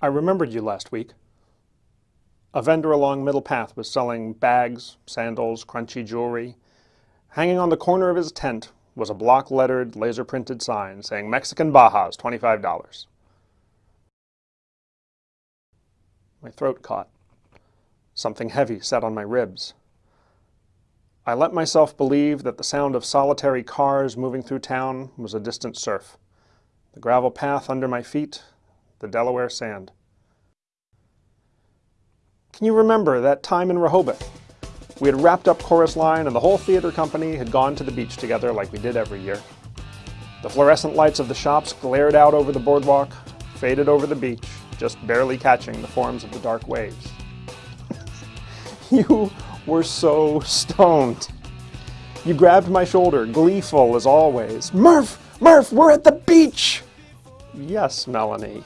I remembered you last week. A vendor along Middle Path was selling bags, sandals, crunchy jewelry. Hanging on the corner of his tent was a block-lettered, laser-printed sign saying Mexican Bajas, $25. My throat caught. Something heavy sat on my ribs. I let myself believe that the sound of solitary cars moving through town was a distant surf. The gravel path under my feet, the Delaware sand. Can you remember that time in Rehoboth? We had wrapped up Chorus Line and the whole theater company had gone to the beach together like we did every year. The fluorescent lights of the shops glared out over the boardwalk, faded over the beach, just barely catching the forms of the dark waves. you were so stoned. You grabbed my shoulder, gleeful as always. Murph! Murph, we're at the beach! Yes, Melanie.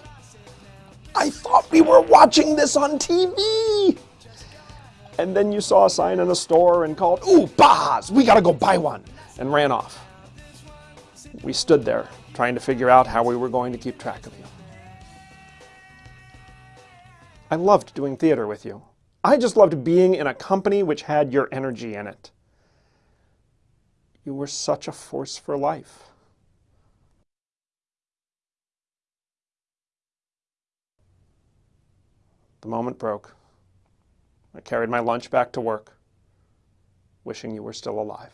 I thought we were watching this on TV! And then you saw a sign in a store and called, Ooh, Bajas, we gotta go buy one, and ran off. We stood there, trying to figure out how we were going to keep track of you. I loved doing theater with you. I just loved being in a company which had your energy in it. You were such a force for life. The moment broke. I carried my lunch back to work, wishing you were still alive.